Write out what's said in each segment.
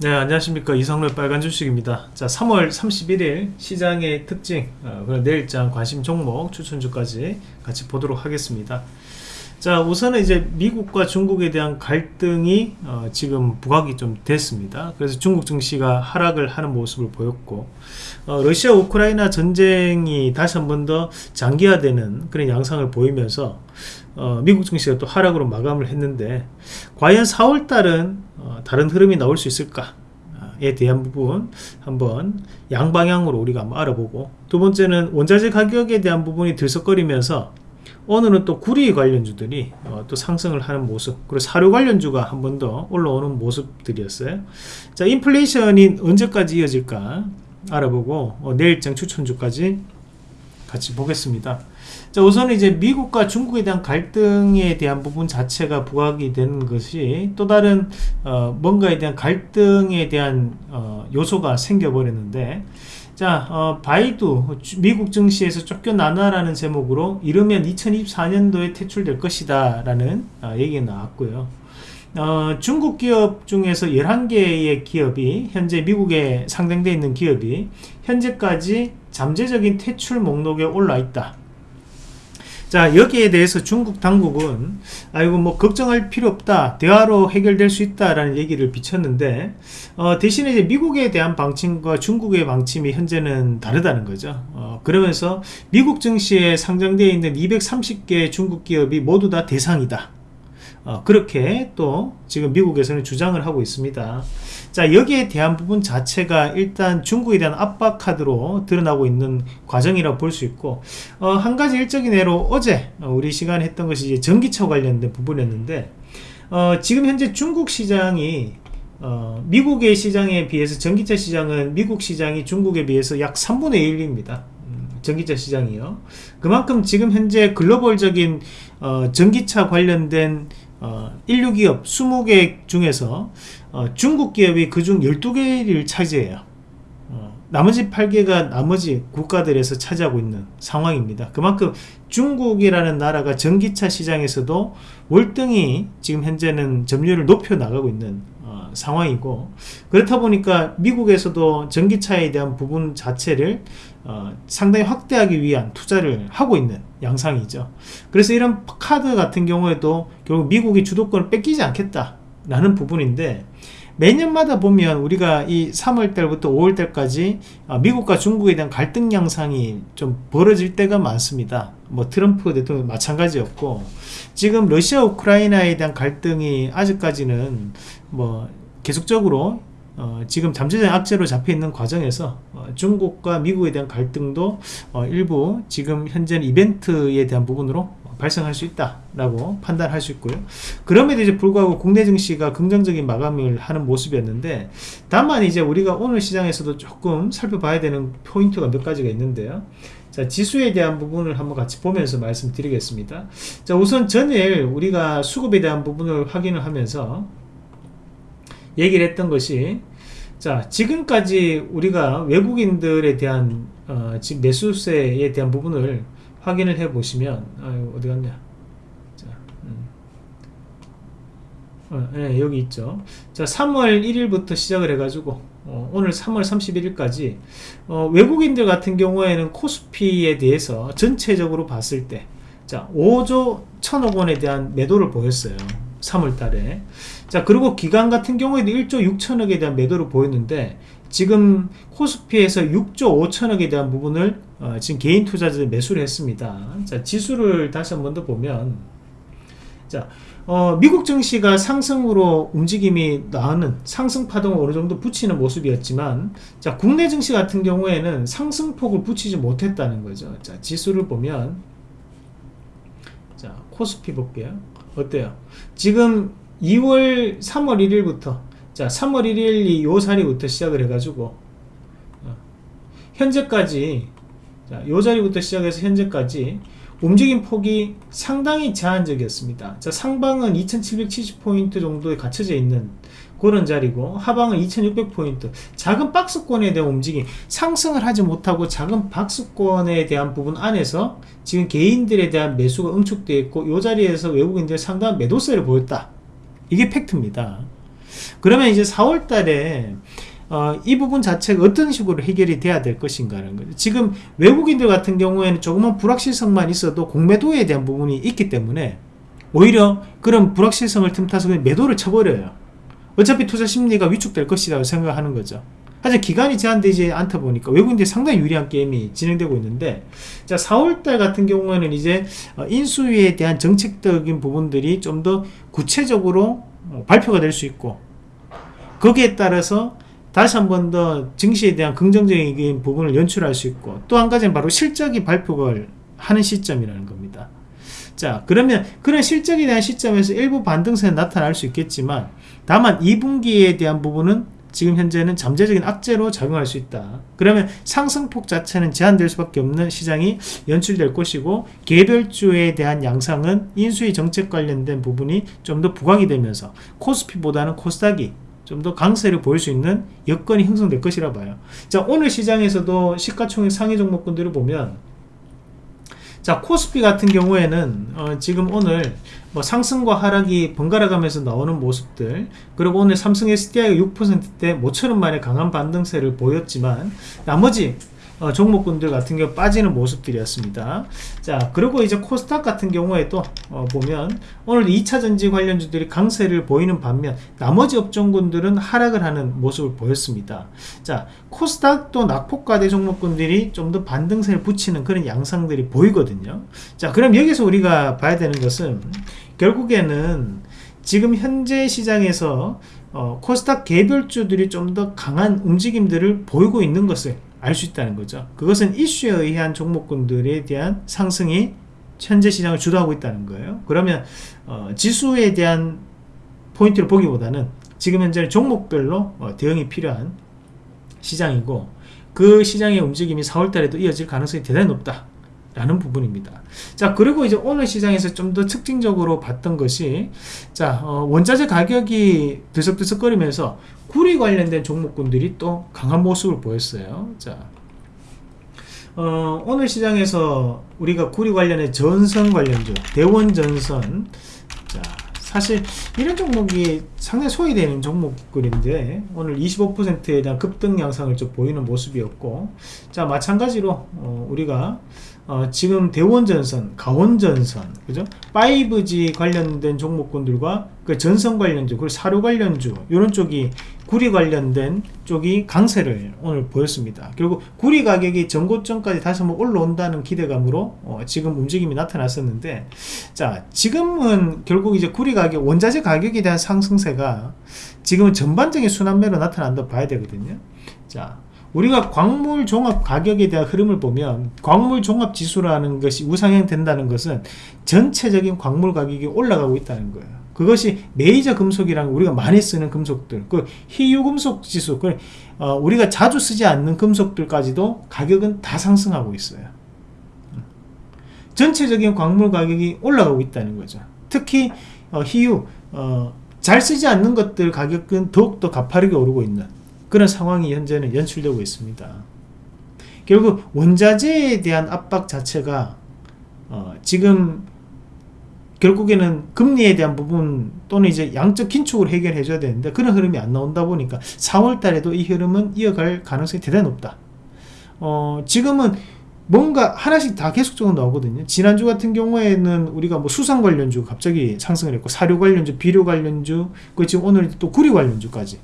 네 안녕하십니까. 이성로 빨간 주식입니다. 자 3월 31일 시장의 특징 어, 그리고 내일장 관심 종목 추천주까지 같이 보도록 하겠습니다 자 우선은 이제 미국과 중국에 대한 갈등이 어, 지금 부각이 좀 됐습니다. 그래서 중국 증시가 하락을 하는 모습을 보였고 어, 러시아 우크라이나 전쟁이 다시 한 번 더 장기화되는 그런 양상을 보이면서 어, 미국 증시가 또 하락으로 마감을 했는데 과연 4월달은 어, 다른 흐름이 나올 수 있을까 에 대한 부분 한번 양방향으로 우리가 한번 알아보고 두 번째는 원자재 가격에 대한 부분이 들썩거리면서 오늘은 또 구리 관련주들이 어, 또 상승을 하는 모습 그리고 사료 관련주가 한 번 더 올라오는 모습들이었어요. 자 인플레이션이 언제까지 이어질까 알아보고 어, 내일장 추천주까지 같이 보겠습니다. 자 우선 이제 미국과 중국에 대한 갈등에 대한 부분 자체가 부각이 되는 것이 또 다른 어, 뭔가에 대한 갈등에 대한 어, 요소가 생겨버렸는데 자 어, 바이두 미국 증시에서 쫓겨나나라는 제목으로 이르면 2024년도에 퇴출될 것이다 라는 어, 얘기가 나왔고요. 어, 중국 기업 중에서 11개의 기업이 현재 미국에 상장되어 있는 기업이 현재까지 잠재적인 퇴출 목록에 올라 있다 자 여기에 대해서 중국 당국은 아이고 뭐 걱정할 필요 없다 대화로 해결될 수 있다 라는 얘기를 비쳤는데 어, 대신에 이제 미국에 대한 방침과 중국의 방침이 현재는 다르다는 거죠. 어, 그러면서 미국 증시에 상장되어 있는 230개 중국 기업이 모두 다 대상이다 어, 그렇게 또 지금 미국에서는 주장을 하고 있습니다. 자 여기에 대한 부분 자체가 일단 중국에 대한 압박 카드로 드러나고 있는 과정이라고 볼 수 있고 어, 한 가지 일적인 예로 어제 우리 시간에 했던 것이 이제 전기차 관련된 부분이었는데 어, 지금 현재 중국 시장이 어, 미국의 시장에 비해서 전기차 시장은 미국 시장이 중국에 비해서 약 3분의 1입니다. 음, 전기차 시장이요. 그만큼 지금 현재 글로벌적인 어, 전기차 관련된 어, 인류 기업 20개 중에서 어, 중국 기업이 그중 12개를 차지해요. 어, 나머지 8개가 나머지 국가들에서 차지하고 있는 상황입니다. 그만큼 중국이라는 나라가 전기차 시장에서도 월등히 지금 현재는 점유율을 높여 나가고 있는 어, 상황이고 그렇다 보니까 미국에서도 전기차에 대한 부분 자체를 어, 상당히 확대하기 위한 투자를 하고 있는 양상이죠. 그래서 이런 카드 같은 경우에도 결국 미국이 주도권을 뺏기지 않겠다 라는 부분인데 매년마다 보면 우리가 이 3월달부터 5월달까지 어, 미국과 중국에 대한 갈등 양상이 좀 벌어질 때가 많습니다. 뭐 트럼프 대통령 마찬가지였고 지금 러시아 우크라이나에 대한 갈등이 아직까지는 뭐 계속적으로 어, 지금 잠재적 악재로 잡혀 있는 과정에서 어, 중국과 미국에 대한 갈등도 어, 일부 지금 현재는 이벤트에 대한 부분으로 발생할 수 있다라고 판단할 수 있고요. 그럼에도 이제 불구하고 국내 증시가 긍정적인 마감을 하는 모습이었는데 다만 이제 우리가 오늘 시장에서도 조금 살펴봐야 되는 포인트가 몇 가지가 있는데요. 자 지수에 대한 부분을 한번 같이 보면서 말씀드리겠습니다. 자 우선 전일 우리가 수급에 대한 부분을 확인을 하면서 얘기를 했던 것이 자 지금까지 우리가 외국인들에 대한 어, 지금 매수세에 대한 부분을 확인을 해 보시면 어디 갔냐? 자, 음. 어, 네, 여기 있죠. 자 3월 1일부터 시작을 해 가지고 어, 오늘 3월 31일까지 어, 외국인들 같은 경우에는 코스피에 대해서 전체적으로 봤을 때자 5조 1천억 원에 대한 매도를 보였어요. 3월 달에 자 그리고 기간 같은 경우에도 1조 6천억에 대한 매도를 보였는데 지금 코스피에서 6조 5천억에 대한 부분을 어, 지금 개인 투자자들 매수를 했습니다. 자 지수를 다시 한 번 더 보면 자 어, 미국 증시가 상승으로 움직임이 나오는 상승 파동을 어느 정도 붙이는 모습이었지만 자 국내 증시 같은 경우에는 상승폭을 붙이지 못했다는 거죠. 자 지수를 보면 자 코스피 볼게요. 어때요? 지금 2월 3월 1일부터 자 3월 1일이 요 자리부터 시작을 해가지고 어, 현재까지 자, 요 자리부터 시작해서 현재까지 움직임 폭이 상당히 제한적이었습니다. 자 상방은 2770포인트 정도에 갖춰져 있는 그런 자리고 하방은 2600포인트. 작은 박스권에 대한 움직임 상승을 하지 못하고 작은 박스권에 대한 부분 안에서 지금 개인들에 대한 매수가 응축되어 있고 이 자리에서 외국인들 상당한 매도세를 보였다 이게 팩트입니다 그러면 이제 4월 달에 어, 이 부분 자체가 어떤 식으로 해결이 돼야 될 것인가는 거죠. 지금 외국인들 같은 경우에는 조금만 불확실성만 있어도 공매도에 대한 부분이 있기 때문에 오히려 그런 불확실성을 틈타서 매도를 쳐버려요. 어차피 투자 심리가 위축될 것이라고 생각하는 거죠. 하지만 기간이 제한되지 않다 보니까 외국인들이 상당히 유리한 게임이 진행되고 있는데 자 4월달 같은 경우에는 이제 어, 인수위에 대한 정책적인 부분들이 좀 더 구체적으로 어, 발표가 될 수 있고 거기에 따라서 다시 한 번 더 증시에 대한 긍정적인 부분을 연출할 수 있고 또 한 가지는 바로 실적이 발표를 하는 시점이라는 겁니다. 자 그러면 그런 실적에 대한 시점에서 일부 반등세는 나타날 수 있겠지만 다만 2분기에 대한 부분은 지금 현재는 잠재적인 악재로 작용할 수 있다. 그러면 상승폭 자체는 제한될 수밖에 없는 시장이 연출될 것이고 개별주에 대한 양상은 인수위 정책 관련된 부분이 좀 더 부각이 되면서 코스피보다는 코스닥이 좀 더 강세를 보일 수 있는 여건이 형성될 것이라 봐요. 자 오늘 시장에서도 시가총액 상위 종목군들을 보면 자 코스피 같은 경우에는 어, 지금 오늘 뭐 상승과 하락이 번갈아 가면서 나오는 모습들 그리고 오늘 삼성 SDI가 6%대 모처럼 만에 강한 반등세를 보였지만 나머지 어, 종목군들 같은 경우 빠지는 모습들이었습니다. 자, 그리고 이제 코스닥 같은 경우에도 어, 보면 오늘 2차 전지 관련주들이 강세를 보이는 반면 나머지 업종군들은 하락을 하는 모습을 보였습니다. 자, 코스닥도 낙폭과대 종목군들이 좀 더 반등세를 붙이는 그런 양상들이 보이거든요. 자, 그럼 여기서 우리가 봐야 되는 것은 결국에는 지금 현재 시장에서 어, 코스닥 개별주들이 좀 더 강한 움직임들을 보이고 있는 것을 알 수 있다는 거죠. 그것은 이슈에 의한 종목군들에 대한 상승이 현재 시장을 주도하고 있다는 거예요. 그러면 어, 지수에 대한 포인트를 보기보다는 지금 현재 종목별로 어, 대응이 필요한 시장이고 그 시장의 움직임이 4월달에도 이어질 가능성이 대단히 높다. 라는 부분입니다. 자, 그리고 이제 오늘 시장에서 좀 더 특징적으로 봤던 것이, 자, 어, 원자재 가격이 들썩들썩거리면서 구리 관련된 종목군들이 또 강한 모습을 보였어요. 자, 어, 오늘 시장에서 우리가 구리 관련의 전선 관련주, 대원 전선, 자, 사실 이런 종목이 상당히 소외되는 종목들인데 오늘 25%에 대한 급등 양상을 좀 보이는 모습이었고 자 마찬가지로 어, 우리가 어, 지금 대원전선, 가원전선, 그죠? 5G 관련된 종목군들과 그 전선 관련주, 그리고 사료 관련주, 이런 쪽이 구리 관련된 쪽이 강세를 오늘 보였습니다. 결국 구리 가격이 전고점까지 다시 한번 올라온다는 기대감으로 어, 지금 움직임이 나타났었는데, 자, 지금은 결국 이제 구리 가격, 원자재 가격에 대한 상승세가 지금은 전반적인 순환매로 나타난다 봐야 되거든요. 자, 우리가 광물 종합 가격에 대한 흐름을 보면 광물 종합 지수라는 것이 우상향 된다는 것은 전체적인 광물 가격이 올라가고 있다는 거예요. 그것이 메이저 금속이랑 우리가 많이 쓰는 금속들, 그 희유 금속 지수, 그 어, 우리가 자주 쓰지 않는 금속들까지도 가격은 다 상승하고 있어요. 전체적인 광물 가격이 올라가고 있다는 거죠. 특히 어, 희유, 어, 잘 쓰지 않는 것들 가격은 더욱더 가파르게 오르고 있는 그런 상황이 현재는 연출되고 있습니다. 결국 원자재에 대한 압박 자체가 어, 지금 결국에는 금리에 대한 부분 또는 이제 양적 긴축을 해결해 줘야 되는데 그런 흐름이 안 나온다 보니까 4월 달에도 이 흐름은 이어갈 가능성이 대단히 높다. 어, 지금은 뭔가 하나씩 다 계속적으로 나오거든요. 지난주 같은 경우에는 우리가 뭐 수상 관련주 갑자기 상승을 했고 사료 관련주, 비료 관련주, 그 지금 오늘 또 구리 관련주까지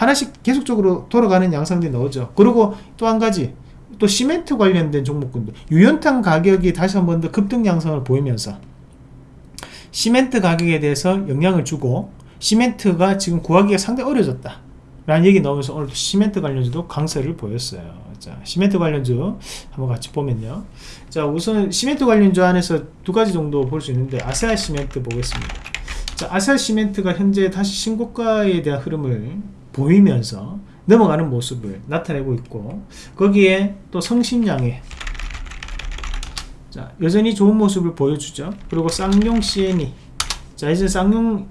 하나씩 계속적으로 돌아가는 양상들이 나오죠. 그리고 또 한 가지 또 시멘트 관련된 종목군도 유연탄 가격이 다시 한 번 더 급등 양상을 보이면서 시멘트 가격에 대해서 영향을 주고 시멘트가 지금 구하기가 상당히 어려졌다. 라는 얘기 나오면서 오늘 시멘트 관련주도 강세를 보였어요. 자 시멘트 관련주 한번 같이 보면요. 자 우선 시멘트 관련주 안에서 두 가지 정도 볼 수 있는데 아세아 시멘트 보겠습니다. 자 아세아 시멘트가 현재 다시 신고가에 대한 흐름을 보이면서 넘어가는 모습을 나타내고 있고 거기에 또 성심양의 자 여전히 좋은 모습을 보여주죠. 그리고 쌍용 CNE 자 이제 쌍용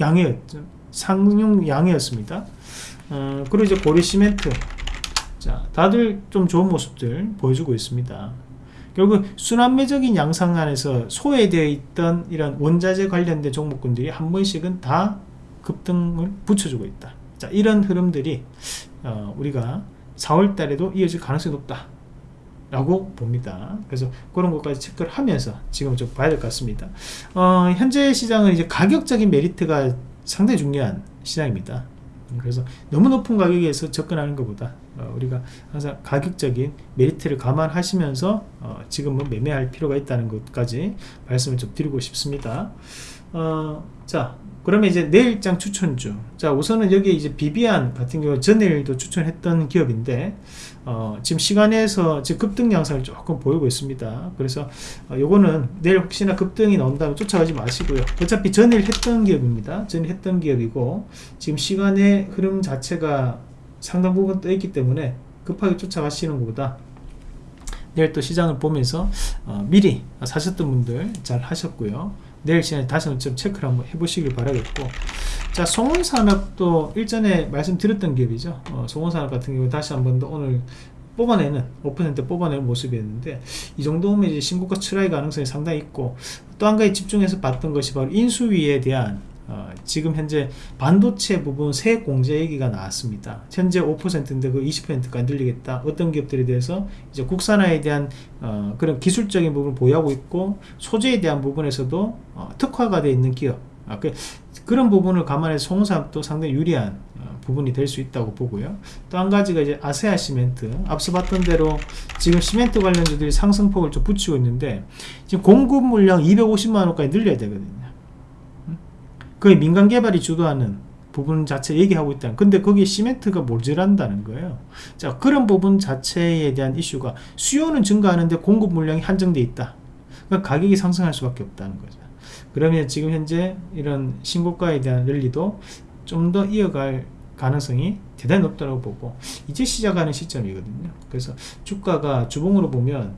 양이었죠. 쌍용 양이었습니다. 어, 그리고 이제 고리 시멘트. 자 다들 좀 좋은 모습들 보여주고 있습니다. 결국 순환매적인 양상 안에서 소외되어 있던 이런 원자재 관련된 종목군들이 한 번씩은 다 급등을 붙여주고 있다. 자, 이런 흐름들이 어, 우리가 4월 달에도 이어질 가능성이 높다. 라고 봅니다. 그래서 그런 것까지 체크를 하면서 지금 좀 봐야 될 것 같습니다. 어, 현재 시장은 이제 가격적인 메리트가 상당히 중요한 시장입니다. 그래서 너무 높은 가격에서 접근하는 것보다 어, 우리가 항상 가격적인 메리트를 감안하시면서 어, 지금은 매매할 필요가 있다는 것까지 말씀을 좀 드리고 싶습니다. 어, 자, 그러면 이제 내일장 추천주. 자, 우선은 여기 이제 비비안 같은 경우 전일도 추천했던 기업인데, 어, 지금 시간에서 지금 급등 양상을 조금 보이고 있습니다. 그래서 어, 요거는 내일 혹시나 급등이 나온다면 쫓아가지 마시고요. 어차피 전일 했던 기업입니다. 전일 했던 기업이고, 지금 시간의 흐름 자체가 상당 부분 떠 있기 때문에 급하게 쫓아가시는 것보다 내일 또 시장을 보면서 어, 미리 사셨던 분들 잘 하셨고요. 내일 시간에 다시 한번 좀 체크를 한번 해보시길 바라겠고. 자 송원산업도 일전에 말씀드렸던 기업이죠. 어, 송원산업 같은 경우 다시 한번 더 오늘 뽑아내는 5% 뽑아내는 모습이었는데 이 정도면 이제 신고가 출하의 가능성이 상당히 있고 또 한 가지 집중해서 봤던 것이 바로 인수위에 대한 어, 지금 현재 반도체 부분 세액 공제 얘기가 나왔습니다. 현재 5%인데 그 20%까지 늘리겠다. 어떤 기업들에 대해서 이제 국산화에 대한 어, 그런 기술적인 부분을 보유하고 있고 소재에 대한 부분에서도 어, 특화가 되어 있는 기업. 아, 그, 그런 부분을 감안해서 송사도 상당히 유리한 어, 부분이 될 수 있다고 보고요. 또 한 가지가 이제 아세아 시멘트. 앞서 봤던 대로 지금 시멘트 관련주들이 상승폭을 좀 붙이고 있는데 지금 공급 물량 250만 원까지 늘려야 되거든요. 거의 민간 개발이 주도하는 부분 자체 얘기하고 있다. 근데 거기에 시멘트가 모자란다는 거예요. 자, 그런 부분 자체에 대한 이슈가 수요는 증가하는데 공급 물량이 한정돼 있다. 그러니까 가격이 상승할 수밖에 없다는 거죠. 그러면 지금 현재 이런 신고가에 대한 랠리도 좀 더 이어갈 가능성이 대단히 높다고 보고 이제 시작하는 시점이거든요. 그래서 주가가 주봉으로 보면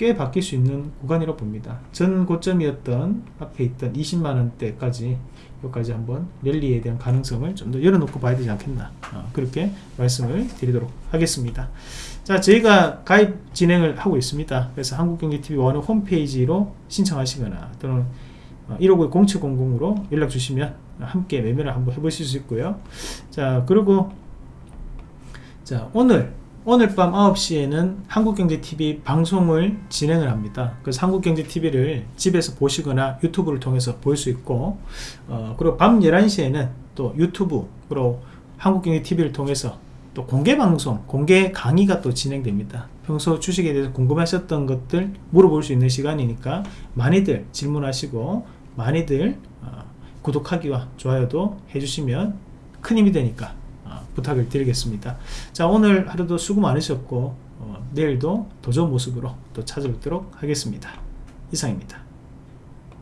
꽤 바뀔 수 있는 구간이라고 봅니다. 전 고점이었던 앞에 있던 20만원대까지 여기까지 한번 랠리에 대한 가능성을 좀 더 열어놓고 봐야 되지 않겠나 어, 그렇게 말씀을 드리도록 하겠습니다. 자 저희가 가입 진행을 하고 있습니다. 그래서 한국경제TV 원 홈페이지로 신청하시거나 또는 159 0700으로 연락 주시면 함께 매매를 한번 해보실 수 있고요. 자 그리고 자 오늘 오늘 밤 9시에는 한국경제TV 방송을 진행을 합니다. 그래서 한국경제TV를 집에서 보시거나 유튜브를 통해서 볼 수 있고 어, 그리고 밤 11시에는 또 유튜브로 한국경제TV를 통해서 또 공개 방송, 공개 강의가 또 진행됩니다. 평소 주식에 대해서 궁금하셨던 것들 물어볼 수 있는 시간이니까 많이들 질문하시고 많이들 어, 구독하기와 좋아요도 해주시면 큰 힘이 되니까 부탁을 드리겠습니다. 자 오늘 하루도 수고 많으셨고 어, 내일도 더 좋은 모습으로 또 찾아뵙도록 하겠습니다. 이상입니다.